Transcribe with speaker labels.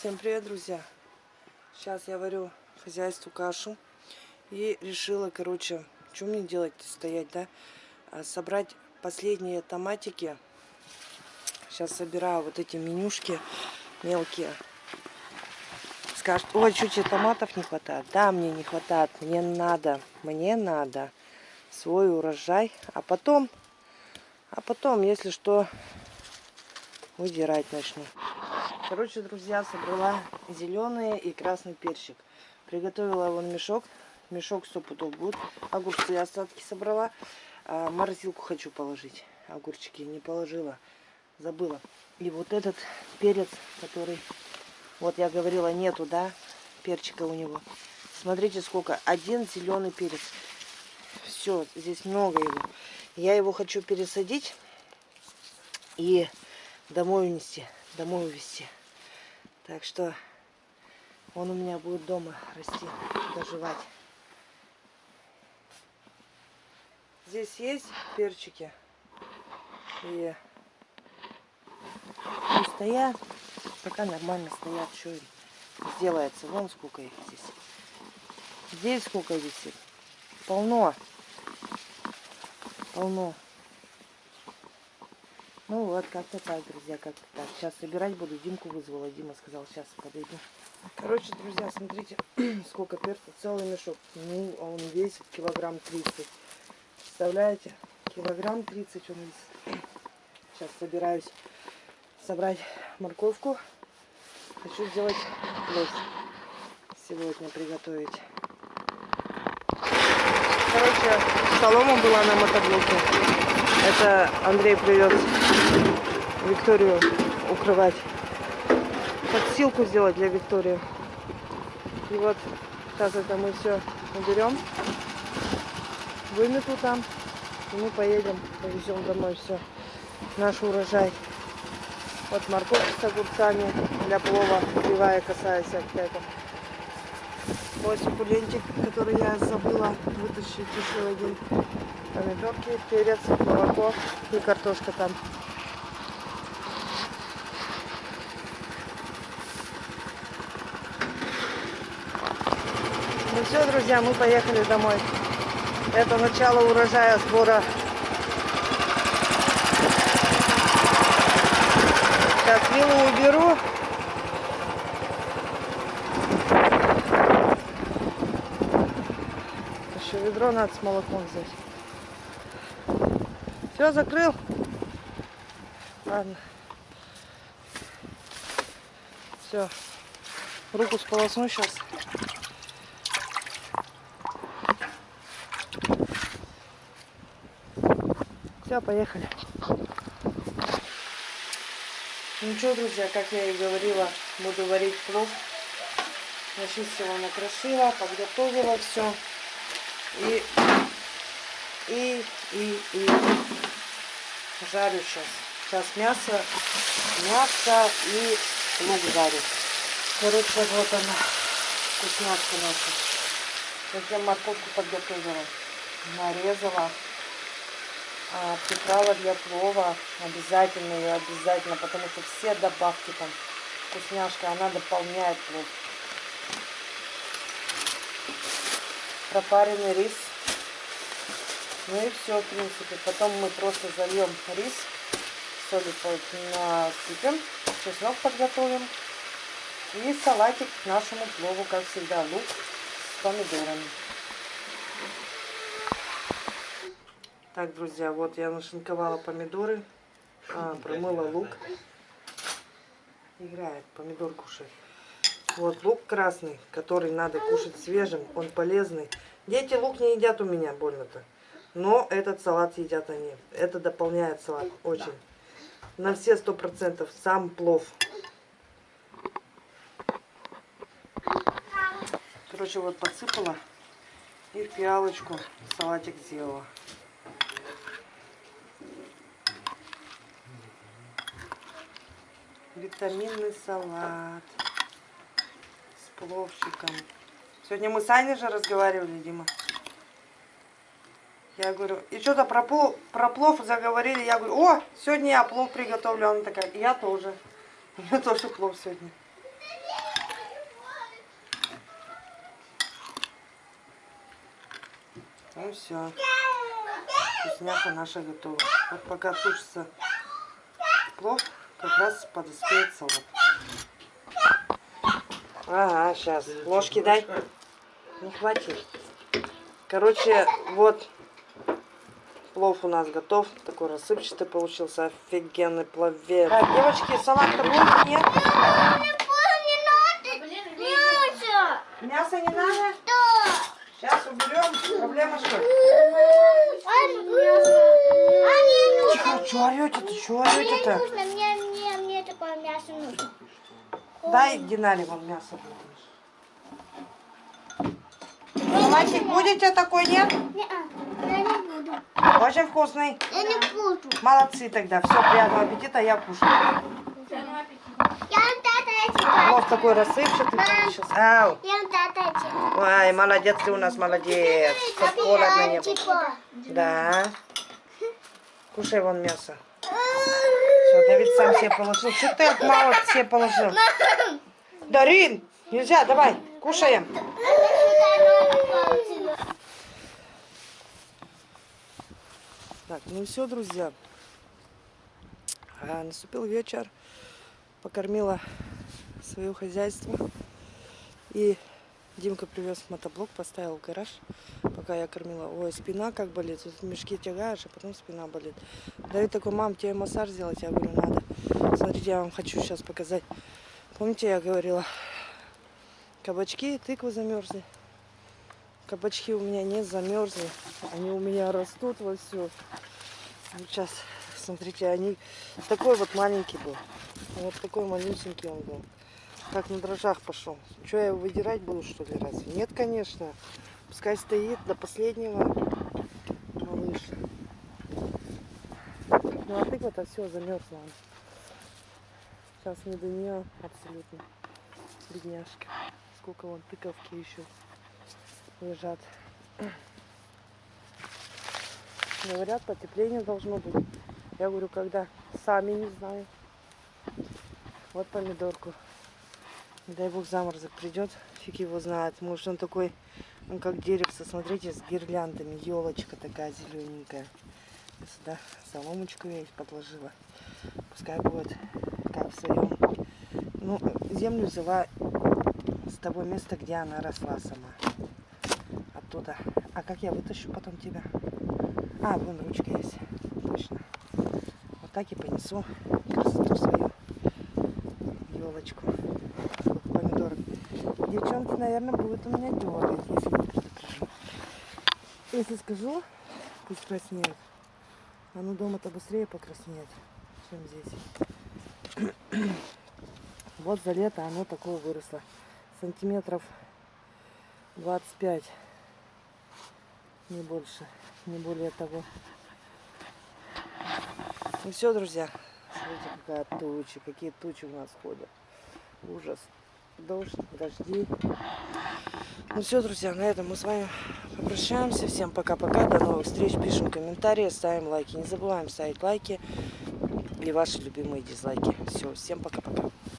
Speaker 1: Всем привет, друзья! Сейчас я варю хозяйству кашу. И решила, короче, что мне делать, стоять, да? А, собрать последние томатики. Сейчас собираю вот эти менюшки мелкие. Скажут, ой, чуть тебе томатов не хватает. Да, мне не хватает, мне надо, мне надо свой урожай. А потом, а потом, если что, выдирать начну. Короче, друзья, собрала зеленый и красный перчик. Приготовила вон мешок. Мешок 100 пудов будет. Огурцы остатки собрала. А, морозилку хочу положить. Огурчики не положила. Забыла. И вот этот перец, который... Вот я говорила, нету, да, перчика у него. Смотрите, сколько. Один зеленый перец. Все, здесь много его. Я его хочу пересадить и домой унести. Домой увезти. Так что он у меня будет дома расти, доживать. Здесь есть перчики. И пусть стоят, пока нормально стоят, что сделается. Вон сколько их здесь. Здесь сколько висит. Полно. Полно. Ну вот, как-то так, друзья, как-то так. Сейчас собирать буду. Димку вызвала. Дима сказал, сейчас подойду. Короче, друзья, смотрите, сколько перца. Целый мешок. Ну, а он весит килограмм 30. Представляете? Килограмм 30 он весит. Сейчас собираюсь собрать морковку. Хочу сделать плов. Сегодня приготовить. Короче, солома была на мотоблоке. Это Андрей привез Викторию укрывать. Подсилку сделать для Виктории. И вот сейчас это мы все уберем. Вымету там. И мы поедем, повезем домой все. Наш урожай. Вот морковь с огурцами для плова, кривая, косая всякая. Вот суккулентик, который я забыла вытащить еще один помидорки, перец, молоко и картошка там. Ну все, друзья, мы поехали домой. Это начало урожая сбора. Сейчас виллу уберу. Еще ведро надо с молоком взять. Все, закрыл. Ладно. Все. Руку сполосну сейчас. Все, поехали. Ну что, друзья, как я и говорила, буду варить плов. Начистила, накрошила, подготовила все. И, и, и, и жарю сейчас. Сейчас мясо, мясо и лук жарю. Короче, вот она, вкусняшка наша. Я морковку подготовила, нарезала. А, приправа для плова обязательно ее обязательно, потому что все добавки там вкусняшка, она дополняет плов. Пропаренный рис ну и все, в принципе. Потом мы просто зальем рис, солью насыпем, чеснок подготовим. И салатик к нашему плову, как всегда, лук с помидорами. Так, друзья, вот я нашинковала помидоры, а, промыла лук. Играет, помидор кушает. Вот лук красный, который надо кушать свежим, он полезный. Дети лук не едят у меня больно-то. Но этот салат едят они. Это дополняет салат очень. На все сто процентов. Сам плов. Короче, вот подсыпала. И в пиалочку салатик сделала. Витаминный салат. С пловчиком. Сегодня мы с Аней же разговаривали, Дима. Я говорю, и что-то про, плов, про плов заговорили. Я говорю, о, сегодня я плов приготовлю. Она такая, я тоже. Я тоже плов сегодня. Ну все. Вкусняха наша готова. Вот пока тушится плов, как раз подоспеет салат. Ага, сейчас. Ложки дай. Не хватит. Короче, вот плов у нас готов. Такой рассыпчатый получился. Офигенный пловец. Так, девочки, салат-то будет? Нет? Мясо не надо? Сейчас уберем. Проблема что? Тихо, что орете-то? Что орете-то?
Speaker 2: Мне, мне, мне такое мясо нужно.
Speaker 1: Дай Динаре вон мясо. Салатик будете такой, нет?
Speaker 2: Не-а, я не буду.
Speaker 1: Очень вкусный.
Speaker 2: Я не буду.
Speaker 1: Молодцы тогда. Все, приятного аппетита, я кушаю.
Speaker 2: Я тата тебя.
Speaker 1: Плов такой рассыпчатый получился. Ау.
Speaker 2: Я тата тебя.
Speaker 1: Ой, молодец ты у нас, молодец. Чтоб холодно не было. Да. Кушай вон мясо. Все, Давид сам себе положил. Что ты от мало себе положил? Дарин, нельзя, давай, кушаем. Так, ну все, друзья. А, наступил вечер. Покормила свое хозяйство. И Димка привез мотоблок, поставил в гараж, пока я кормила. Ой, спина как болит. Тут мешки тягаешь, а потом спина болит. Давид такой, мам, тебе массаж сделать? Я говорю, надо. Смотрите, я вам хочу сейчас показать. Помните, я говорила, кабачки тыквы замерзли. Кабачки у меня не замерзли. Они у меня растут во все. Сейчас, смотрите, они такой вот маленький был. Вот такой малюсенький он был. Как на дрожжах пошел. Что я его выдирать буду, что ли, разве? Нет, конечно. Пускай стоит до последнего. Малыш. Ну а тыква-то все замерзла. Сейчас не до нее абсолютно. Бедняжка. Сколько вон тыковки еще лежат. Говорят, потепление должно быть. Я говорю, когда? Сами не знаю. Вот помидорку. Не Дай бог заморозок придет, фиг его знает. Может он такой, он как деревце, смотрите, с гирляндами. Елочка такая зелененькая. Я сюда соломочку я их подложила. Пускай будет как в своем. Ну, землю взяла с того места, где она росла сама. Оттуда. А как я вытащу потом тебя? А, вон ручка есть. Точно. Вот так и понесу красоту свою. Елочку. Помидорок. Девчонки, наверное, будут у меня дергать, если не предупрежу. Если скажу, пусть краснеют. Оно дома-то быстрее покраснеет, чем здесь. Вот за лето оно такое выросло. Сантиметров 25. Не больше, не более того. Ну все, друзья. Смотрите, какая туча, какие тучи у нас ходят. Ужас. Дождь, дожди. Ну все, друзья, на этом мы с вами попрощаемся. Всем пока-пока. До новых встреч. Пишем комментарии, ставим лайки. Не забываем ставить лайки и ваши любимые дизлайки. Все, всем пока-пока.